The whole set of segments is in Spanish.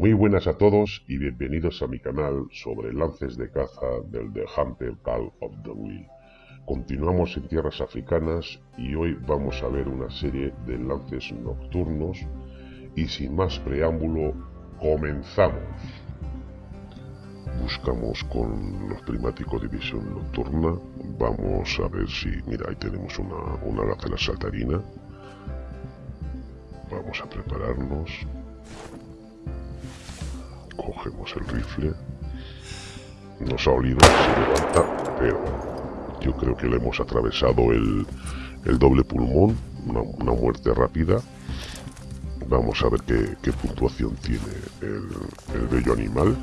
Muy buenas a todos y bienvenidos a mi canal sobre lances de caza del The Hunter Call of the Will. Continuamos en tierras africanas y hoy vamos a ver una serie de lances nocturnos y sin más preámbulo, comenzamos. Buscamos con los primáticos de visión nocturna, vamos a ver si, mira, ahí tenemos una, una gacela saltarina. Vamos a prepararnos, cogemos el rifle, nos ha olido, se levanta, pero yo creo que le hemos atravesado el, doble pulmón, una, muerte rápida. Vamos a ver qué, puntuación tiene el, bello animal.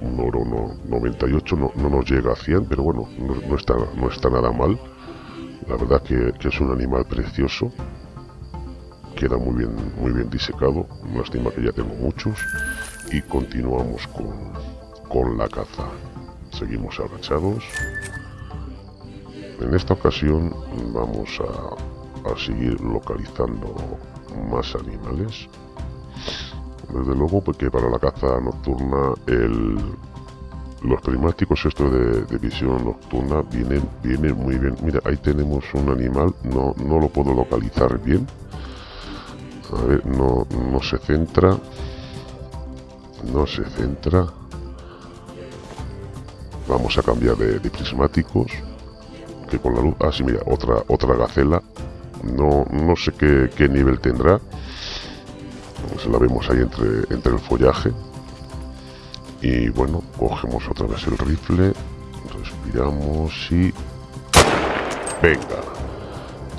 un oro no, 98 no, nos llega a 100, pero bueno, no, está, no está nada mal. La verdad que, que es un animal precioso queda muy bien, muy bien disecado. Lástima que ya tengo muchos. Y continuamos con, con la caza. Seguimos agachados. En esta ocasión vamos a, a seguir localizando más animales. Desde luego porque para la caza nocturna el, los prismáticos estos de, visión nocturna vienen, vienen muy bien. Mira, ahí tenemos un animal, no, no lo puedo localizar bien a ver, no, no se centra. No se centra. Vamos a cambiar de, prismáticos. Que con la luz... Ah, sí, mira, otra, otra gacela. No, no sé qué, nivel tendrá. Se la vemos ahí entre, entre el follaje. Y bueno, cogemos otra vez el rifle. Respiramos y... Venga.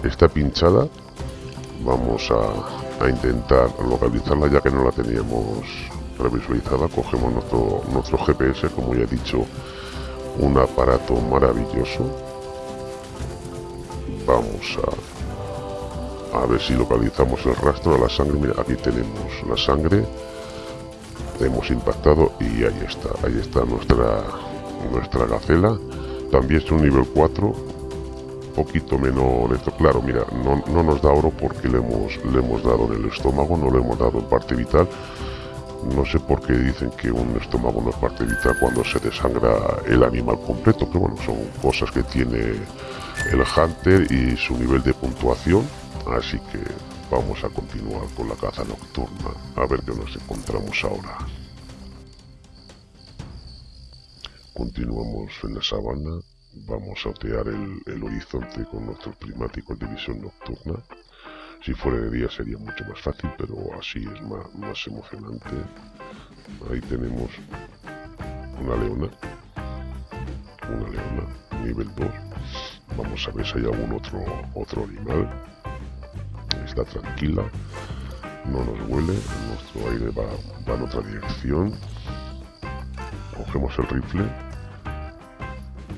Está pinchada. Vamos a, a intentar localizarla ya que no la teníamos revisualizada cogemos nuestro, nuestro GPS como ya he dicho un aparato maravilloso. Vamos a a ver si localizamos el rastro de la sangre. Mira aquí tenemos la sangre. Hemos impactado y ahí está ahí está nuestra nuestra gacela. También es un nivel 4 poquito menos esto. Claro mira no, no, nos da oro porque le hemos le hemos dado en el estómago no le hemos dado en parte vital. No sé por qué dicen que un estómago no es parte vital cuando se desangra el animal completo pero bueno son cosas que tiene el hunter y su nivel de puntuación. Así que vamos a continuar con la caza nocturna a ver qué nos encontramos ahora. Continuamos en la sabana vamos a otear el, horizonte con nuestros prismáticos de visión nocturna. Si fuera de día sería mucho más fácil, pero así es más, emocionante. Ahí tenemos una leona. Una leona, nivel 2. Vamos a ver si hay algún otro, otro animal. Está tranquila. No nos huele. Nuestro aire va, va en otra dirección. Cogemos el rifle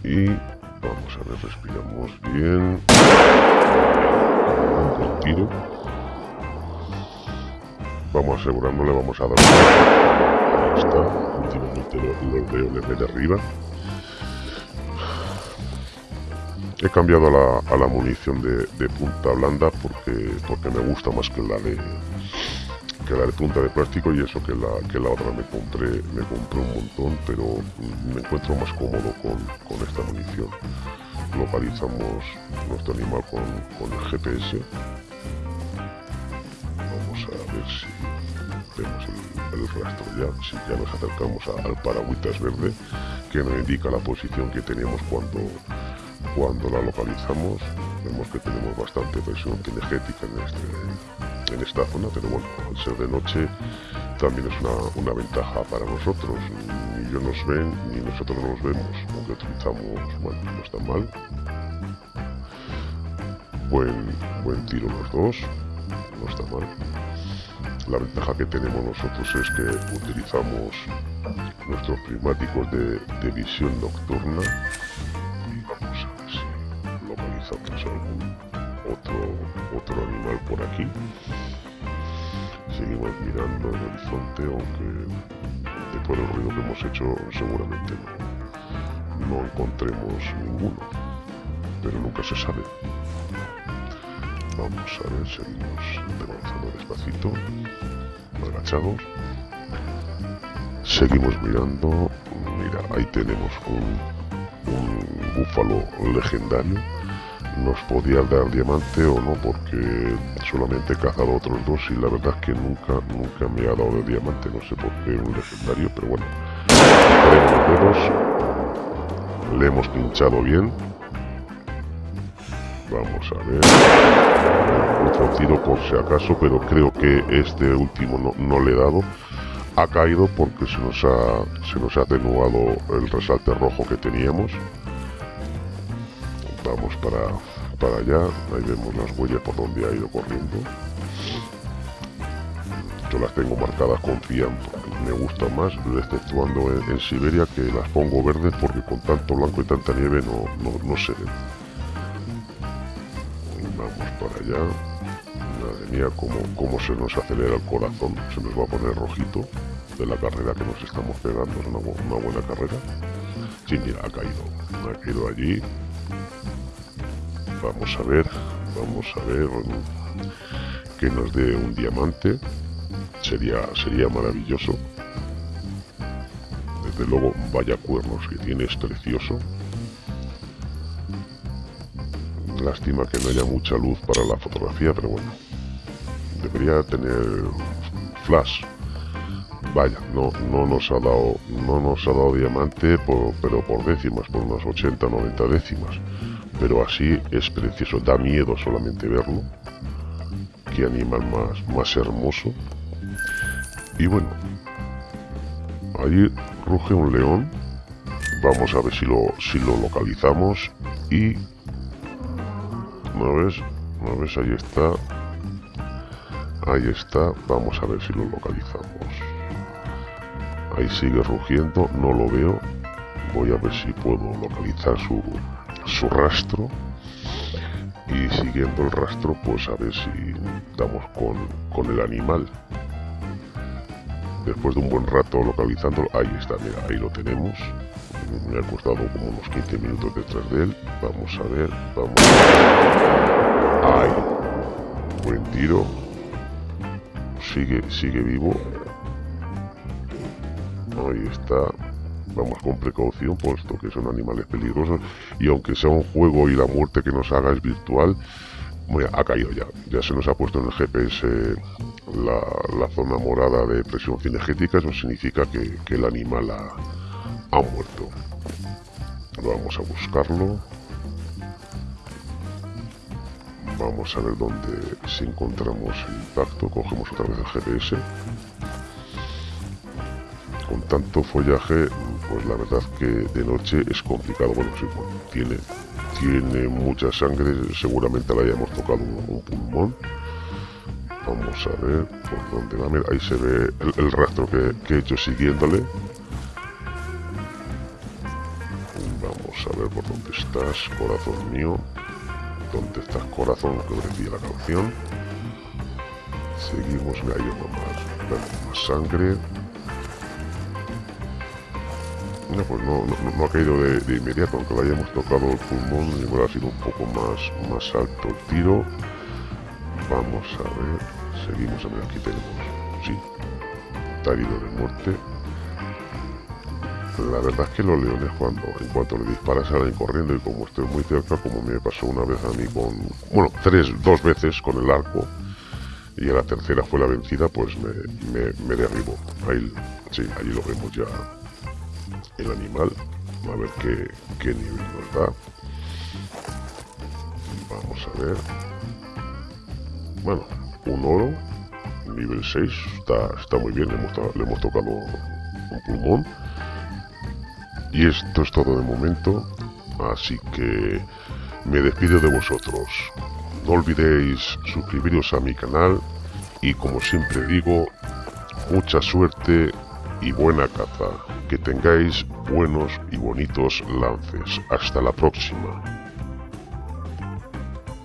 y vamos a ver, respiramos bien. Un tiro. Vamos asegurándole, vamos a dar. Ahí está. Últimamente lo, veo de arriba. He cambiado a la, la munición de, de, punta blanda porque, porque me gusta más que la de, que la de punta de plástico y eso que la, que la otra me compré, me compré un montón, pero me encuentro más cómodo con, esta munición. Localizamos nuestro animal con, el GPS. Vamos a ver si vemos el, rastro ya, si ya nos acercamos al paragüitas verde que nos indica la posición que tenemos cuando, cuando la localizamos. Vemos que tenemos bastante presión energética en este en esta zona, pero bueno, al ser de noche también es una, ventaja para nosotros. Ni ellos nos ven, ni nosotros nos vemos, aunque utilizamos, bueno, no está mal. Buen, buen tiro los dos, no está mal. La ventaja que tenemos nosotros es que utilizamos nuestros prismáticos de, de visión nocturna y vamos a ver si localizamos algún otro, otro animal por aquí seguimos mirando el horizonte aunque después del ruido que hemos hecho seguramente no, no encontremos ninguno pero nunca se sabe Vamos a ver, seguimos avanzando despacito, agachados. Seguimos mirando. Mira, ahí tenemos un búfalo legendario. Nos podía dar diamante o no, porque solamente he cazado otros dos y la verdad es que nunca, nunca me ha dado de diamante. No sé por qué un legendario, pero bueno. Le hemos pinchado bien Vamos a ver. Otro tiro por si acaso, pero creo que este último no, le he dado. Ha caído porque se nos ha, se nos ha atenuado el resalte rojo que teníamos. Vamos para, para allá. Ahí vemos las huellas por donde ha ido corriendo. Yo las tengo marcadas con cian me gusta más, exceptuando en, en, Siberia, que las pongo verdes porque con tanto blanco y tanta nieve no, no, no se ven para allá. Madre mía, cómo, cómo se nos acelera el corazón. Se nos va a poner rojito de la carrera que nos estamos pegando. Es una, buena carrera. Sí, mira, ha caído. Ha caído allí. Vamos a ver. Vamos a ver que nos dé un diamante. Sería, sería maravilloso. Desde luego, vaya cuernos que tiene, precioso. Lástima que no haya mucha luz para la fotografía, pero bueno. Debería tener flash. Vaya, no, no nos ha dado, no nos ha dado diamante, pero por décimas, por unas 80, 90 décimas. Pero así es precioso, da miedo solamente verlo. Qué animal más, más hermoso. Y bueno, ahí ruge un león. Vamos a ver si lo, si lo localizamos. Y ¿No ves? ¿No ves? Ahí está. Ahí está. Vamos a ver si lo localizamos. Ahí sigue rugiendo. No lo veo. Voy a ver si puedo localizar su, su rastro. Y siguiendo el rastro, pues a ver si damos con, con el animal. Después de un buen rato localizándolo, ahí está, mira, ahí lo tenemos me ha costado como unos 15 minutos detrás de él. Vamos a ver, vamos. ¡Ay! Buen tiro. Sigue, sigue vivo. Ahí está. Vamos con precaución, puesto que son animales peligrosos. Y aunque sea un juego y la muerte que nos haga es virtual, ha caído ya. Ya se nos ha puesto en el GPS la, zona morada de presión cinegética. Eso significa que, el animal ha, ha muerto. Vamos a buscarlo. Vamos a ver dónde si encontramos el impacto. Cogemos otra vez el GPS. Con tanto follaje, pues la verdad que de noche es complicado. Bueno, sí, tiene, tiene mucha sangre. Seguramente le hayamos tocado un, pulmón. Vamos a ver por dónde va. ahí se ve el, rastro que, he hecho siguiéndole. a ver por dónde estás, corazón mío. ¿Dónde estás, corazón? Que decía la canción. Seguimos, me ha ido más, más sangre. No, pues no, no, ha caído de, inmediato, aunque le hayamos tocado el pulmón, igual ha sido un poco más, más alto el tiro. Vamos a ver, seguimos, a ver, aquí tenemos, sí, está de muerte, la verdad es que los leones cuando en cuanto le disparas salen corriendo y como estoy muy cerca, como me pasó una vez a mí con, bueno, tres, dos veces con el arco y a la tercera fue la vencida, pues me, me, derribó. Ahí, sí, ahí lo vemos ya el animal. A ver qué, qué nivel nos da. Vamos a ver. Bueno, un oro, nivel 6, está, está muy bien, le hemos, le hemos tocado un pulmón. Y esto es todo de momento, así que me despido de vosotros. No olvidéis suscribiros a mi canal y como siempre digo, mucha suerte y buena caza. Que tengáis buenos y bonitos lances. Hasta la próxima.